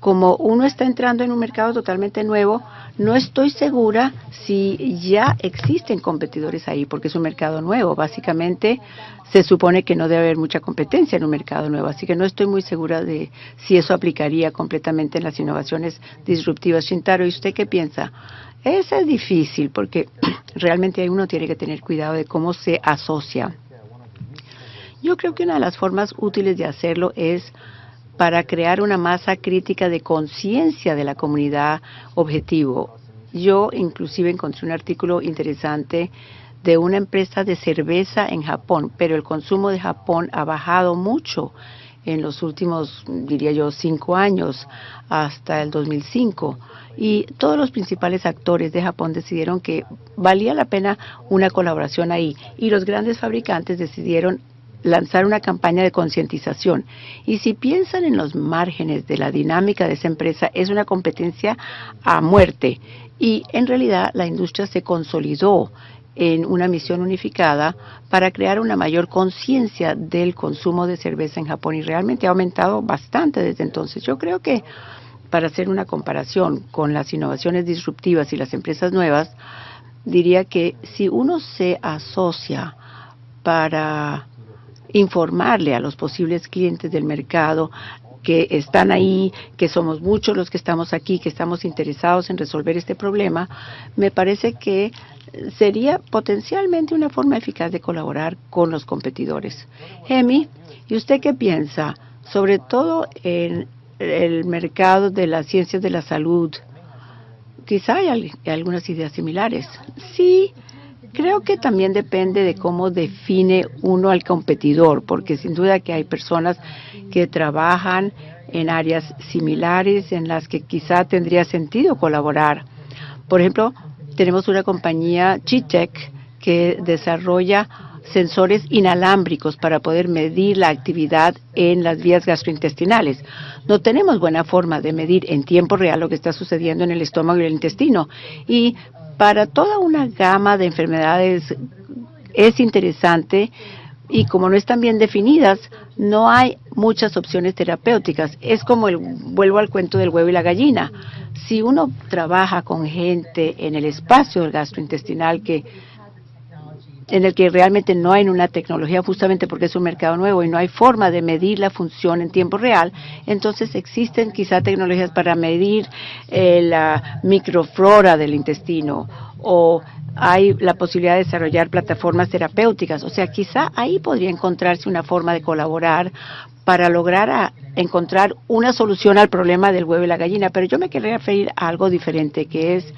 como uno está entrando en un mercado totalmente nuevo, no estoy segura si ya existen competidores ahí, porque es un mercado nuevo. Básicamente, se supone que no debe haber mucha competencia en un mercado nuevo, así que no estoy muy segura de si eso aplicaría completamente en las innovaciones disruptivas. Shintaro, ¿y usted qué piensa? Eso es difícil porque realmente uno tiene que tener cuidado de cómo se asocia. Yo creo que una de las formas útiles de hacerlo es para crear una masa crítica de conciencia de la comunidad objetivo. Yo inclusive encontré un artículo interesante de una empresa de cerveza en Japón, pero el consumo de Japón ha bajado mucho en los últimos, diría yo, cinco años, hasta el 2005. Y todos los principales actores de Japón decidieron que valía la pena una colaboración ahí. Y los grandes fabricantes decidieron lanzar una campaña de concientización. Y si piensan en los márgenes de la dinámica de esa empresa, es una competencia a muerte. Y en realidad la industria se consolidó en una misión unificada para crear una mayor conciencia del consumo de cerveza en Japón y realmente ha aumentado bastante desde entonces. Yo creo que para hacer una comparación con las innovaciones disruptivas y las empresas nuevas, diría que si uno se asocia para informarle a los posibles clientes del mercado que están ahí, que somos muchos los que estamos aquí, que estamos interesados en resolver este problema, me parece que sería potencialmente una forma eficaz de colaborar con los competidores. Emi, ¿y usted qué piensa? Sobre todo en el mercado de las ciencias de la salud. Quizá hay algunas ideas similares. Sí, Creo que también depende de cómo define uno al competidor, porque sin duda que hay personas que trabajan en áreas similares en las que quizá tendría sentido colaborar. Por ejemplo, tenemos una compañía, Chitec, que desarrolla sensores inalámbricos para poder medir la actividad en las vías gastrointestinales. No tenemos buena forma de medir en tiempo real lo que está sucediendo en el estómago y el intestino. Y para toda una gama de enfermedades es interesante y como no están bien definidas, no hay muchas opciones terapéuticas. Es como el, vuelvo al cuento del huevo y la gallina. Si uno trabaja con gente en el espacio gastrointestinal que en el que realmente no hay una tecnología justamente porque es un mercado nuevo y no hay forma de medir la función en tiempo real, entonces existen quizá tecnologías para medir eh, la microflora del intestino o hay la posibilidad de desarrollar plataformas terapéuticas. O sea, quizá ahí podría encontrarse una forma de colaborar para lograr encontrar una solución al problema del huevo y la gallina. Pero yo me querría referir a algo diferente, que es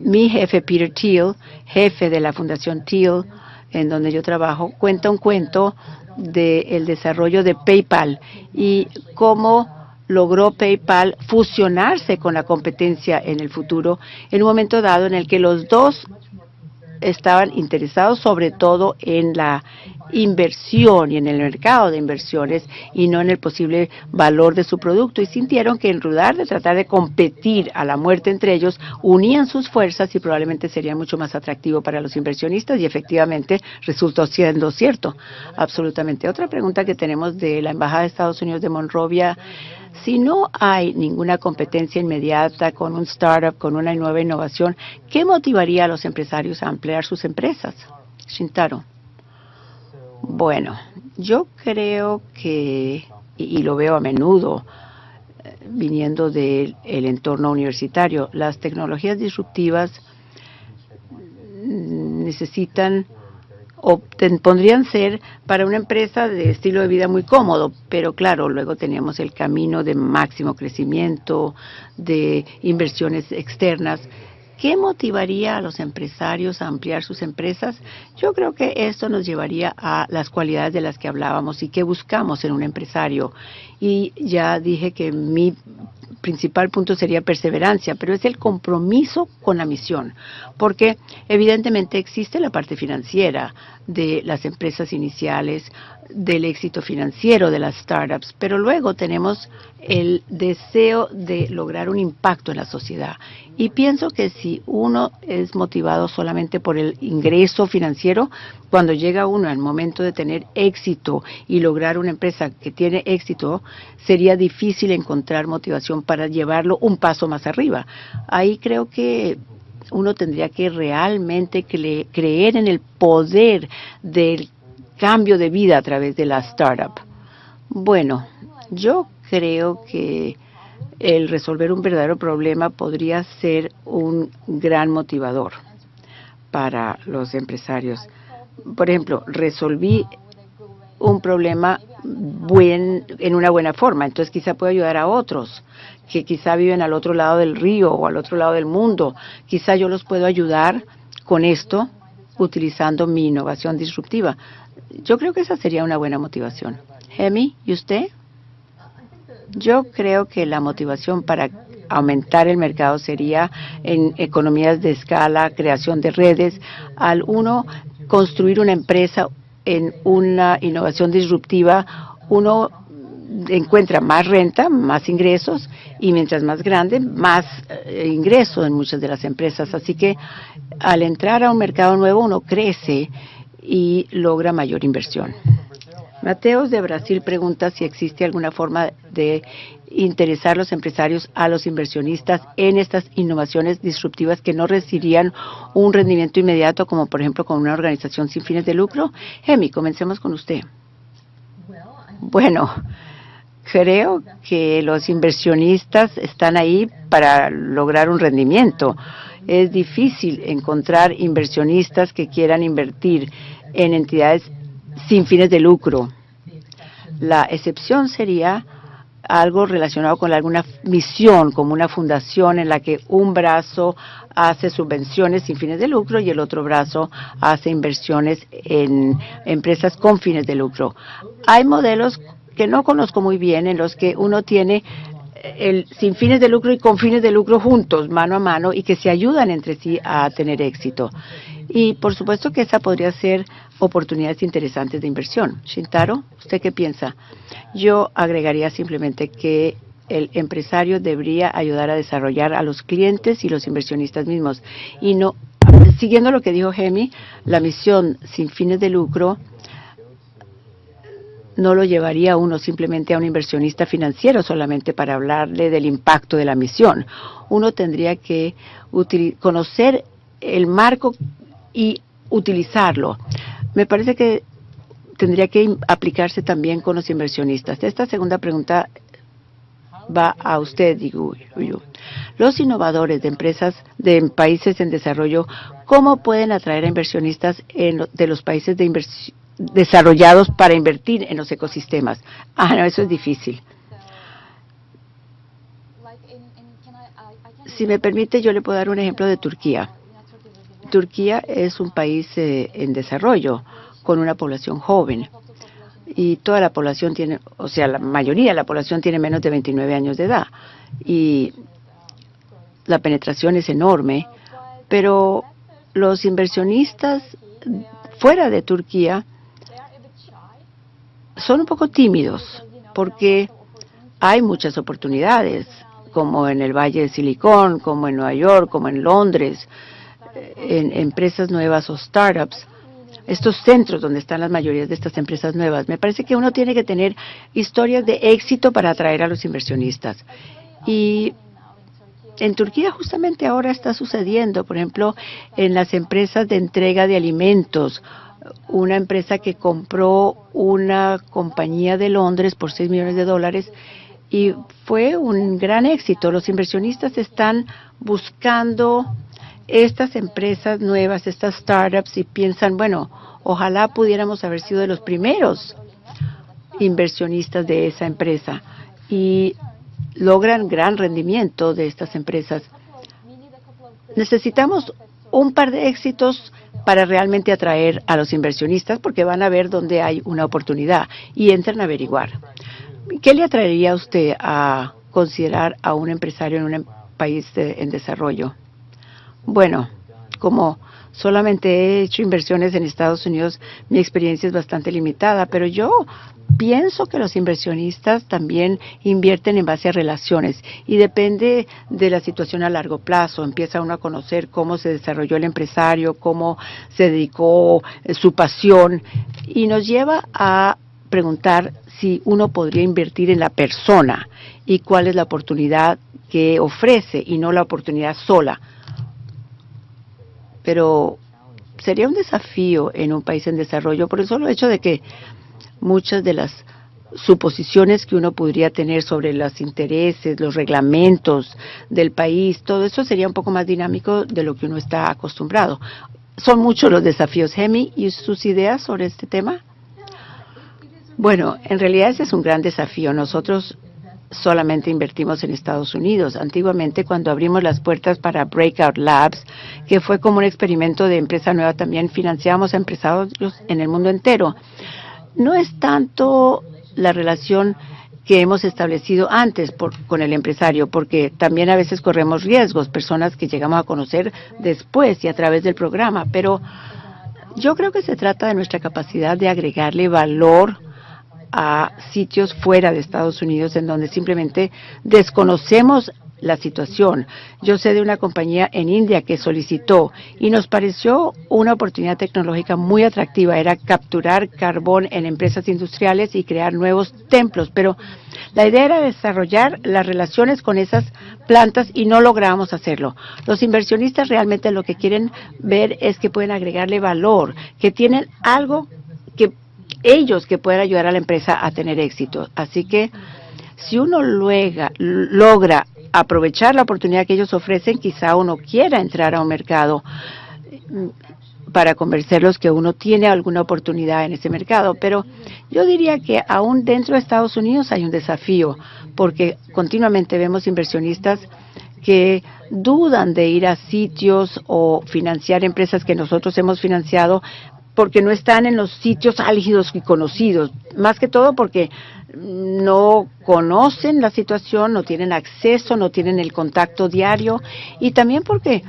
mi jefe Peter Thiel, jefe de la Fundación Thiel, en donde yo trabajo, cuenta un cuento del desarrollo de PayPal y cómo logró PayPal fusionarse con la competencia en el futuro en un momento dado en el que los dos estaban interesados sobre todo en la inversión y en el mercado de inversiones y no en el posible valor de su producto y sintieron que en lugar de tratar de competir a la muerte entre ellos, unían sus fuerzas y probablemente sería mucho más atractivo para los inversionistas y efectivamente resultó siendo cierto. Absolutamente. Otra pregunta que tenemos de la Embajada de Estados Unidos de Monrovia si no hay ninguna competencia inmediata con un startup, con una nueva innovación, ¿qué motivaría a los empresarios a ampliar sus empresas? Shintaro. Bueno, yo creo que, y, lo veo a menudo, eh, viniendo del entorno universitario, las tecnologías disruptivas necesitan o podrían ser para una empresa de estilo de vida muy cómodo, pero claro, luego teníamos el camino de máximo crecimiento, de inversiones externas. ¿Qué motivaría a los empresarios a ampliar sus empresas? Yo creo que esto nos llevaría a las cualidades de las que hablábamos y que buscamos en un empresario. Y ya dije que mi principal punto sería perseverancia, pero es el compromiso con la misión, porque evidentemente existe la parte financiera de las empresas iniciales, del éxito financiero de las startups, pero luego tenemos el deseo de lograr un impacto en la sociedad. Y pienso que si uno es motivado solamente por el ingreso financiero, cuando llega uno al momento de tener éxito y lograr una empresa que tiene éxito, sería difícil encontrar motivación para llevarlo un paso más arriba. Ahí creo que uno tendría que realmente creer en el poder del cambio de vida a través de la startup. Bueno, yo creo que el resolver un verdadero problema podría ser un gran motivador para los empresarios. Por ejemplo, resolví un problema buen, en una buena forma, entonces quizá puedo ayudar a otros que quizá viven al otro lado del río o al otro lado del mundo. Quizá yo los puedo ayudar con esto utilizando mi innovación disruptiva. Yo creo que esa sería una buena motivación. Hemi, ¿y usted? Yo creo que la motivación para aumentar el mercado sería en economías de escala, creación de redes, al uno construir una empresa en una innovación disruptiva, uno encuentra más renta, más ingresos y mientras más grande, más eh, ingresos en muchas de las empresas. Así que al entrar a un mercado nuevo uno crece y logra mayor inversión. Mateos de Brasil pregunta si existe alguna forma de interesar los empresarios a los inversionistas en estas innovaciones disruptivas que no recibirían un rendimiento inmediato, como por ejemplo con una organización sin fines de lucro. Emi, comencemos con usted. Bueno, creo que los inversionistas están ahí para lograr un rendimiento. Es difícil encontrar inversionistas que quieran invertir en entidades sin fines de lucro. La excepción sería algo relacionado con alguna misión, como una fundación en la que un brazo hace subvenciones sin fines de lucro y el otro brazo hace inversiones en empresas con fines de lucro. Hay modelos que no conozco muy bien en los que uno tiene el sin fines de lucro y con fines de lucro juntos, mano a mano, y que se ayudan entre sí a tener éxito. Y por supuesto que esa podría ser oportunidades interesantes de inversión. Shintaro, ¿usted qué piensa? Yo agregaría simplemente que el empresario debería ayudar a desarrollar a los clientes y los inversionistas mismos. Y no, siguiendo lo que dijo Gemi, la misión sin fines de lucro no lo llevaría uno simplemente a un inversionista financiero solamente para hablarle del impacto de la misión. Uno tendría que conocer el marco y utilizarlo. Me parece que tendría que aplicarse también con los inversionistas. Esta segunda pregunta va a usted, digo yo. Los innovadores de empresas de países en desarrollo, ¿cómo pueden atraer a inversionistas de los países desarrollados para invertir en los ecosistemas? Ah, no, eso es difícil. Si me permite, yo le puedo dar un ejemplo de Turquía. Turquía es un país eh, en desarrollo con una población joven. Y toda la población tiene, o sea, la mayoría de la población tiene menos de 29 años de edad. Y la penetración es enorme, pero los inversionistas fuera de Turquía son un poco tímidos porque hay muchas oportunidades, como en el Valle de Silicón, como en Nueva York, como en Londres, en empresas nuevas o startups estos centros donde están las mayorías de estas empresas nuevas. Me parece que uno tiene que tener historias de éxito para atraer a los inversionistas. Y en Turquía justamente ahora está sucediendo, por ejemplo, en las empresas de entrega de alimentos, una empresa que compró una compañía de Londres por 6 millones de dólares y fue un gran éxito. Los inversionistas están buscando estas empresas nuevas, estas startups, y piensan, bueno, ojalá pudiéramos haber sido de los primeros inversionistas de esa empresa y logran gran rendimiento de estas empresas. Necesitamos un par de éxitos para realmente atraer a los inversionistas porque van a ver dónde hay una oportunidad y entran a averiguar. ¿Qué le atraería a usted a considerar a un empresario en un país en desarrollo? Bueno, como solamente he hecho inversiones en Estados Unidos, mi experiencia es bastante limitada, pero yo pienso que los inversionistas también invierten en base a relaciones y depende de la situación a largo plazo. Empieza uno a conocer cómo se desarrolló el empresario, cómo se dedicó eh, su pasión y nos lleva a preguntar si uno podría invertir en la persona y cuál es la oportunidad que ofrece y no la oportunidad sola pero sería un desafío en un país en desarrollo por el solo hecho de que muchas de las suposiciones que uno podría tener sobre los intereses, los reglamentos del país, todo eso sería un poco más dinámico de lo que uno está acostumbrado. Son muchos los desafíos, Hemi, y sus ideas sobre este tema. Bueno, en realidad ese es un gran desafío. Nosotros solamente invertimos en Estados Unidos. Antiguamente, cuando abrimos las puertas para Breakout Labs, que fue como un experimento de empresa nueva, también financiamos a empresarios en el mundo entero. No es tanto la relación que hemos establecido antes con el empresario, porque también a veces corremos riesgos, personas que llegamos a conocer después y a través del programa, pero yo creo que se trata de nuestra capacidad de agregarle valor a sitios fuera de Estados Unidos en donde simplemente desconocemos la situación. Yo sé de una compañía en India que solicitó y nos pareció una oportunidad tecnológica muy atractiva. Era capturar carbón en empresas industriales y crear nuevos templos. Pero la idea era desarrollar las relaciones con esas plantas y no logramos hacerlo. Los inversionistas realmente lo que quieren ver es que pueden agregarle valor, que tienen algo ellos que puedan ayudar a la empresa a tener éxito. Así que si uno luega, logra aprovechar la oportunidad que ellos ofrecen, quizá uno quiera entrar a un mercado mm, para convencerlos que uno tiene alguna oportunidad en ese mercado. Pero yo diría que aún dentro de Estados Unidos hay un desafío, porque continuamente vemos inversionistas que dudan de ir a sitios o financiar empresas que nosotros hemos financiado porque no están en los sitios álgidos y conocidos, más que todo porque no conocen la situación, no tienen acceso, no tienen el contacto diario y también porque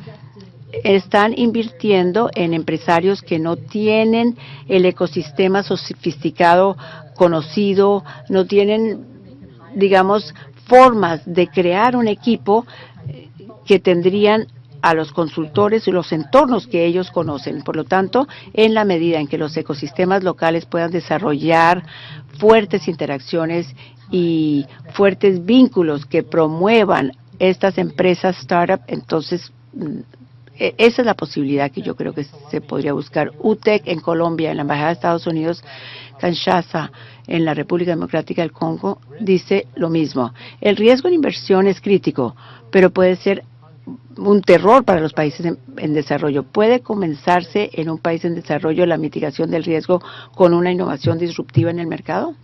están invirtiendo en empresarios que no tienen el ecosistema sofisticado conocido, no tienen, digamos, formas de crear un equipo que tendrían a los consultores y los entornos que ellos conocen. Por lo tanto, en la medida en que los ecosistemas locales puedan desarrollar fuertes interacciones y fuertes vínculos que promuevan estas empresas startup, entonces mm, e, esa es la posibilidad que yo creo que se podría buscar. UTEC en Colombia, en la Embajada de Estados Unidos, Kinshasa, en la República Democrática del Congo, dice lo mismo. El riesgo en inversión es crítico, pero puede ser un terror para los países en, desarrollo. ¿Puede comenzarse en un país en desarrollo la mitigación del riesgo con una innovación disruptiva en el mercado?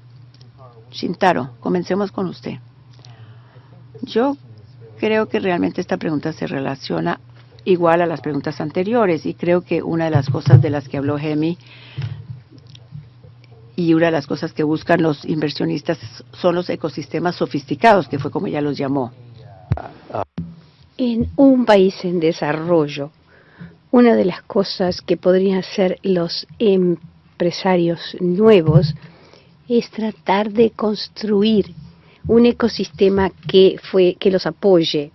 Shintaro, comencemos con usted. Yo creo que realmente esta pregunta se relaciona igual a las preguntas anteriores y creo que una de las cosas de las que habló Gemi y una de las cosas que buscan los inversionistas son los ecosistemas sofisticados, que fue como ella los llamó. En un país en desarrollo, una de las cosas que podrían hacer los empresarios nuevos es tratar de construir un ecosistema que los apoye.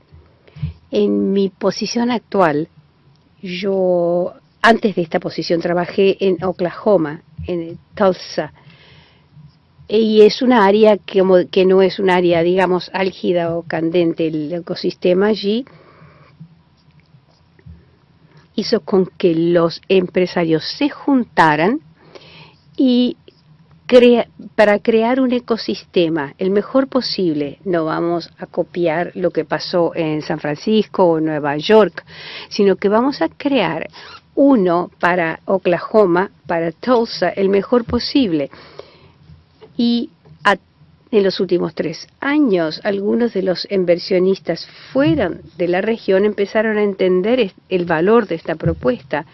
En mi posición actual, yo antes de esta posición trabajé en Oklahoma, en Tulsa, y es una área que, que no es un área, digamos, álgida o candente. El ecosistema allí hizo con que los empresarios se juntaran y para crear un ecosistema el mejor posible. No vamos a copiar lo que pasó en San Francisco o Nueva York, sino que vamos a crear uno para Oklahoma, para Tulsa, el mejor posible. Y en los últimos tres años, algunos de los inversionistas fuera de la región empezaron a entender el valor de esta propuesta.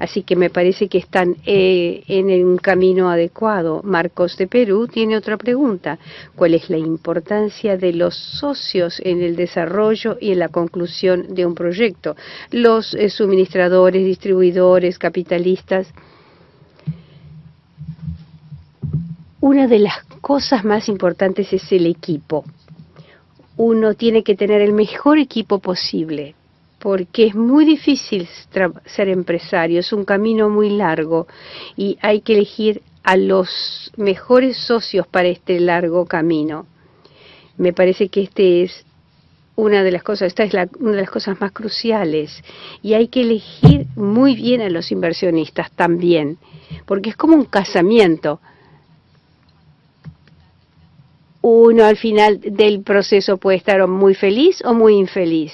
Así que me parece que están eh, en un camino adecuado. Marcos de Perú tiene otra pregunta. ¿Cuál es la importancia de los socios en el desarrollo y en la conclusión de un proyecto? Los eh, suministradores, distribuidores, capitalistas. Una de las cosas más importantes es el equipo. Uno tiene que tener el mejor equipo posible, porque es muy difícil ser empresario, es un camino muy largo y hay que elegir a los mejores socios para este largo camino. Me parece que este es una de las cosas, esta es una de las cosas más cruciales y hay que elegir muy bien a los inversionistas también, porque es como un casamiento uno al final del proceso puede estar muy feliz o muy infeliz.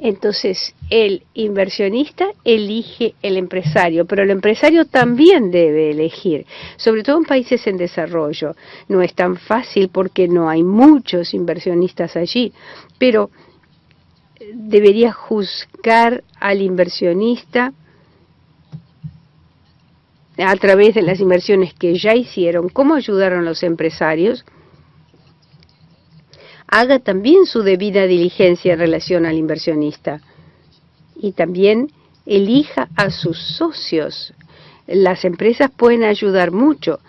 Entonces, el inversionista elige el empresario, pero el empresario también debe elegir, sobre todo en países en desarrollo. No es tan fácil porque no hay muchos inversionistas allí, pero debería juzgar al inversionista a través de las inversiones que ya hicieron, cómo ayudaron los empresarios, haga también su debida diligencia en relación al inversionista y también elija a sus socios. Las empresas pueden ayudar mucho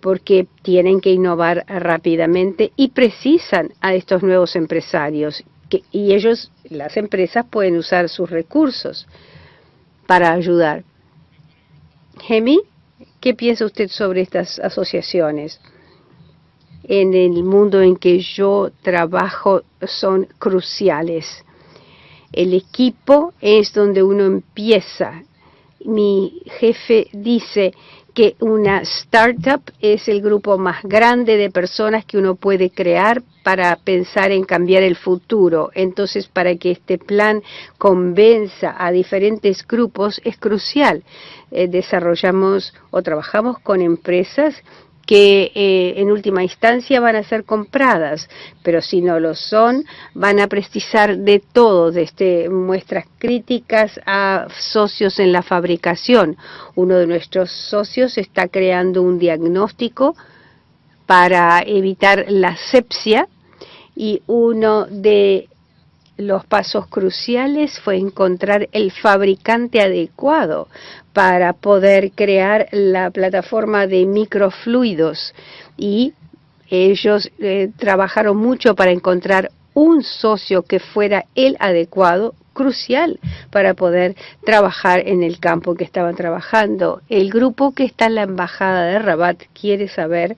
porque tienen que innovar rápidamente y precisan a estos nuevos empresarios y ellos, las empresas, pueden usar sus recursos para ayudar. Gemi, ¿qué piensa usted sobre estas asociaciones? En el mundo en que yo trabajo son cruciales. El equipo es donde uno empieza. Mi jefe dice que una startup es el grupo más grande de personas que uno puede crear para pensar en cambiar el futuro. Entonces, para que este plan convenza a diferentes grupos es crucial. Eh, desarrollamos o trabajamos con empresas que eh, en última instancia van a ser compradas, pero si no lo son, van a precisar de todo, desde muestras críticas a socios en la fabricación. Uno de nuestros socios está creando un diagnóstico para evitar la sepsia y uno de los pasos cruciales fue encontrar el fabricante adecuado para poder crear la plataforma de microfluidos y ellos eh, trabajaron mucho para encontrar un socio que fuera el adecuado, crucial para poder trabajar en el campo que estaban trabajando. El grupo que está en la embajada de Rabat quiere saber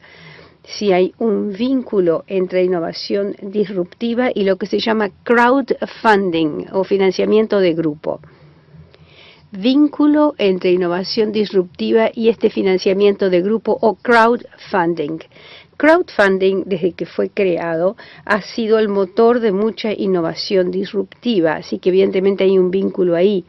si hay un vínculo entre innovación disruptiva y lo que se llama crowdfunding o financiamiento de grupo. Vínculo entre innovación disruptiva y este financiamiento de grupo o crowdfunding. Crowdfunding, desde que fue creado, ha sido el motor de mucha innovación disruptiva, así que evidentemente hay un vínculo ahí.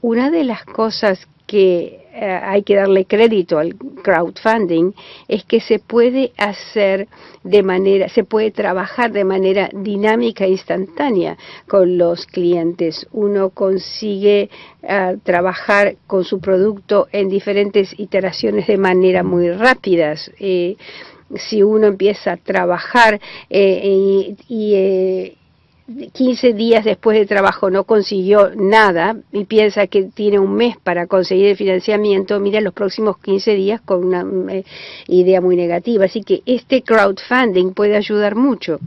Una de las cosas que eh, hay que darle crédito al crowdfunding es que se puede hacer de manera, se puede trabajar de manera dinámica e instantánea con los clientes. Uno consigue eh, trabajar con su producto en diferentes iteraciones de manera muy rápidas. Eh, si uno empieza a trabajar y, y 15 días después de trabajo no consiguió nada y piensa que tiene un mes para conseguir el financiamiento, mira los próximos 15 días con una eh, idea muy negativa. Así que este crowdfunding puede ayudar mucho.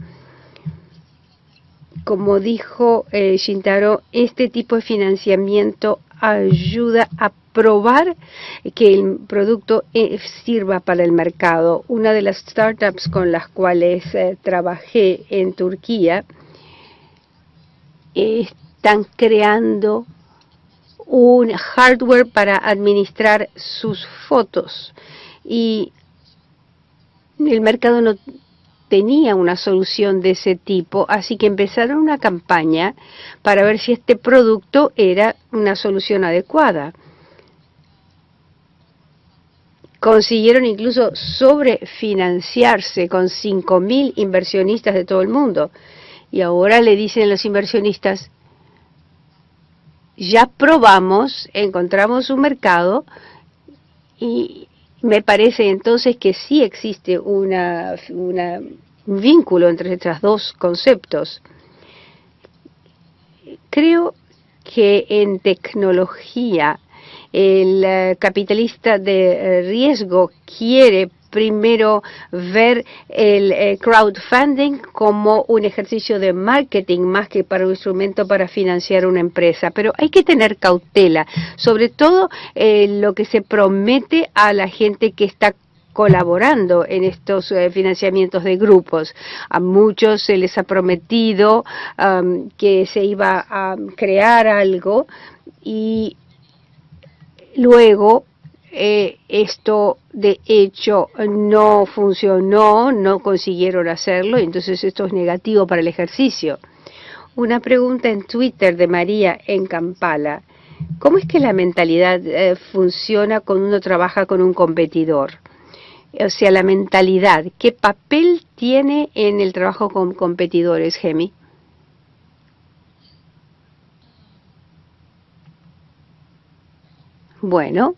Como dijo eh, Shintaro, este tipo de financiamiento ayuda a probar que el producto eh, sirva para el mercado. Una de las startups con las cuales trabajé en Turquía, están creando un hardware para administrar sus fotos y el mercado no tenía una solución de ese tipo, así que empezaron una campaña para ver si este producto era una solución adecuada. Consiguieron incluso sobrefinanciarse con 5.000 inversionistas de todo el mundo. Y ahora le dicen los inversionistas, ya probamos, encontramos un mercado y me parece entonces que sí existe una, un vínculo entre estos dos conceptos. Creo que en tecnología el eh, capitalista de riesgo quiere primero ver el eh, crowdfunding como un ejercicio de marketing más que para un instrumento para financiar una empresa. Pero hay que tener cautela, sobre todo eh, lo que se promete a la gente que está colaborando en estos eh, financiamientos de grupos. A muchos se les ha prometido um, que se iba a crear algo y luego eh, esto de hecho no funcionó, no consiguieron hacerlo, entonces esto es negativo para el ejercicio. Una pregunta en Twitter de María en Kampala. ¿Cómo es que la mentalidad eh, funciona cuando uno trabaja con un competidor? O sea, la mentalidad, ¿qué papel tiene en el trabajo con competidores, Gemi? Bueno,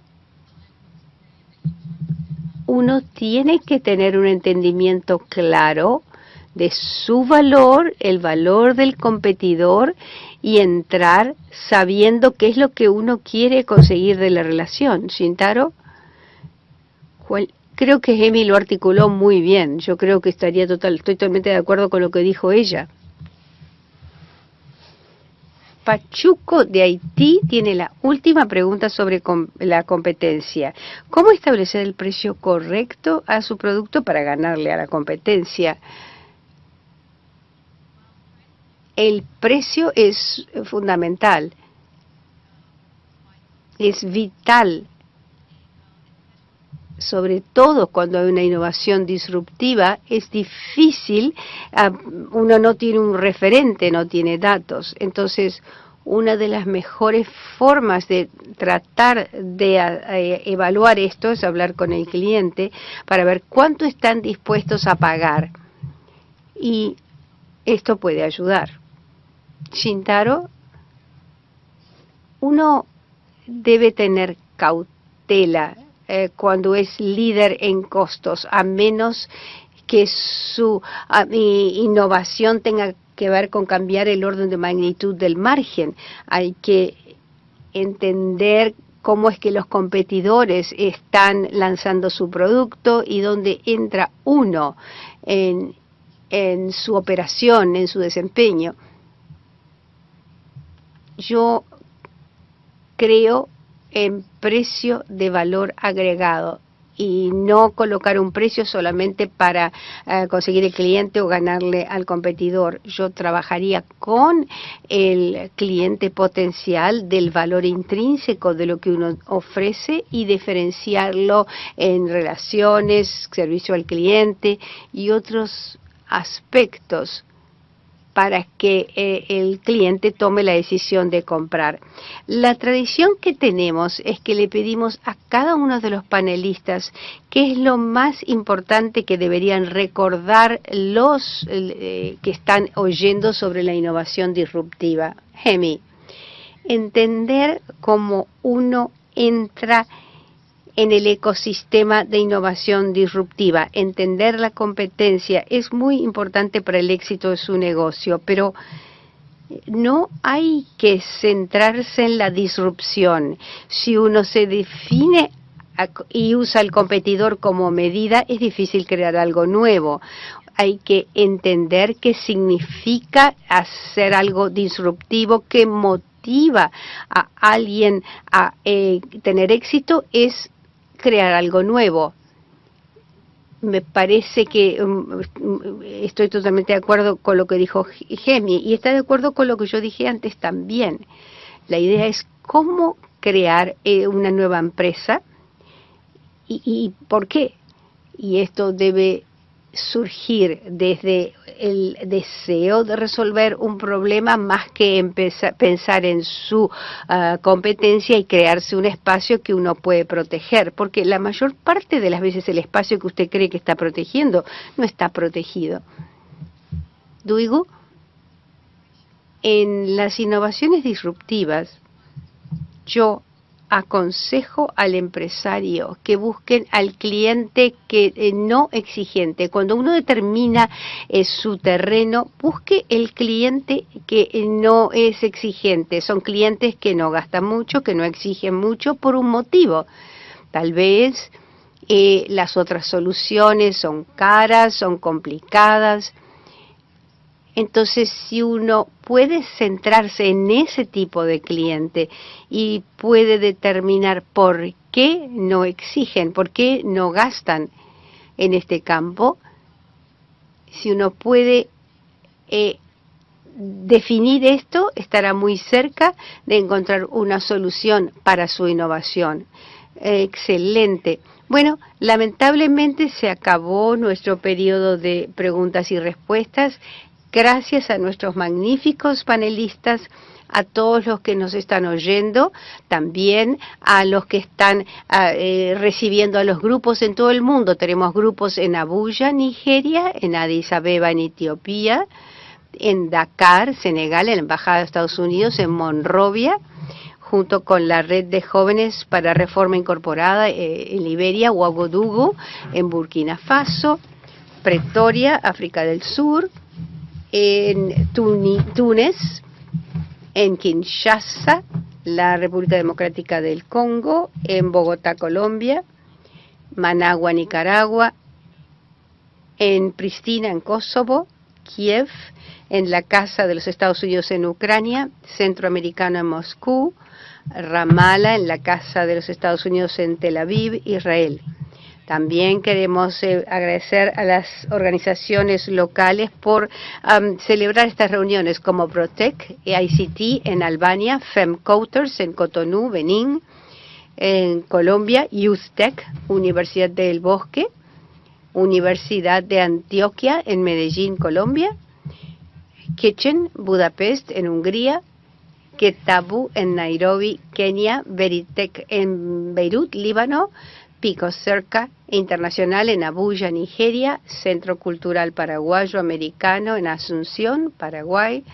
uno tiene que tener un entendimiento claro de su valor, el valor del competidor y entrar sabiendo qué es lo que uno quiere conseguir de la relación. Shintaro, creo que Emi lo articuló muy bien. Yo creo que estaría total, estoy totalmente de acuerdo con lo que dijo ella. Pachuco de Haití tiene la última pregunta sobre la competencia. ¿Cómo establecer el precio correcto a su producto para ganarle a la competencia? El precio es fundamental, es vital sobre todo cuando hay una innovación disruptiva, es difícil, ah, uno no tiene un referente, no tiene datos. Entonces, una de las mejores formas de tratar de ah, eh, evaluar esto es hablar con el cliente para ver cuánto están dispuestos a pagar. Y esto puede ayudar. Shintaro, uno debe tener cautela eh, cuando es líder en costos, a menos que su innovación tenga que ver con cambiar el orden de magnitud del margen. Hay que entender cómo es que los competidores están lanzando su producto y dónde entra uno en, en su operación, en su desempeño. Yo creo en precio de valor agregado y no colocar un precio solamente para uh, conseguir el cliente o ganarle al competidor. Yo trabajaría con el cliente potencial del valor intrínseco de lo que uno ofrece y diferenciarlo en relaciones, servicio al cliente y otros aspectos para que eh, el cliente tome la decisión de comprar. La tradición que tenemos es que le pedimos a cada uno de los panelistas qué es lo más importante que deberían recordar los eh, que están oyendo sobre la innovación disruptiva. Hemi, entender cómo uno entra en el ecosistema de innovación disruptiva. Entender la competencia es muy importante para el éxito de su negocio, pero no hay que centrarse en la disrupción. Si uno se define y usa el competidor como medida, es difícil crear algo nuevo. Hay que entender qué significa hacer algo disruptivo, qué motiva a alguien a eh, tener éxito, es crear algo nuevo. Me parece que um, estoy totalmente de acuerdo con lo que dijo Gemi y está de acuerdo con lo que yo dije antes también. La idea es cómo crear eh, una nueva empresa y, y por qué. Y esto debe surgir desde el deseo de resolver un problema más que empezar, pensar en su uh, competencia y crearse un espacio que uno puede proteger, porque la mayor parte de las veces el espacio que usted cree que está protegiendo no está protegido. Duigo, en las innovaciones disruptivas, yo aconsejo al empresario que busquen al cliente que eh, no exigente. Cuando uno determina eh, su terreno, busque el cliente que eh, no es exigente. Son clientes que no gastan mucho, que no exigen mucho por un motivo. Tal vez eh, las otras soluciones son caras, son complicadas. Entonces, si uno puede centrarse en ese tipo de cliente y puede determinar por qué no exigen, por qué no gastan en este campo, si uno puede eh, definir esto, estará muy cerca de encontrar una solución para su innovación. Excelente. Bueno, lamentablemente se acabó nuestro periodo de preguntas y respuestas gracias a nuestros magníficos panelistas, a todos los que nos están oyendo, también a los que están a, eh, recibiendo a los grupos en todo el mundo. Tenemos grupos en Abuya, Nigeria, en Addis Abeba, en Etiopía, en Dakar, Senegal, en la Embajada de Estados Unidos, en Monrovia, junto con la Red de Jóvenes para Reforma Incorporada eh, en Liberia, Ouagadougou, en Burkina Faso, Pretoria, África del Sur, en Túnez, en Kinshasa, la República Democrática del Congo, en Bogotá, Colombia, Managua, Nicaragua, en Pristina, en Kosovo, Kiev, en la Casa de los Estados Unidos en Ucrania, Centroamericano en Moscú, Ramala, en la Casa de los Estados Unidos en Tel Aviv, Israel. También queremos eh, agradecer a las organizaciones locales por celebrar estas reuniones como Protec, ICT en Albania, FemCouters en Cotonou, Benín, en Colombia, YouthTech, Universidad del Bosque, Universidad de Antioquia en Medellín, Colombia, Kitchen, Budapest en Hungría, Ketabu en Nairobi, Kenia, Veritech en Beirut, Líbano, Pico Cerca Internacional en Abuya, Nigeria, Centro Cultural Paraguayo Americano en Asunción, Paraguay,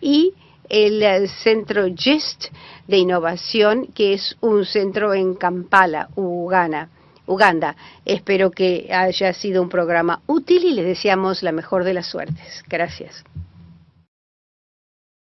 y el eh, Centro GIST de Innovación, que es un centro en Kampala, Uganda. Uganda. Espero que haya sido un programa útil y les deseamos la mejor de las suertes. Gracias.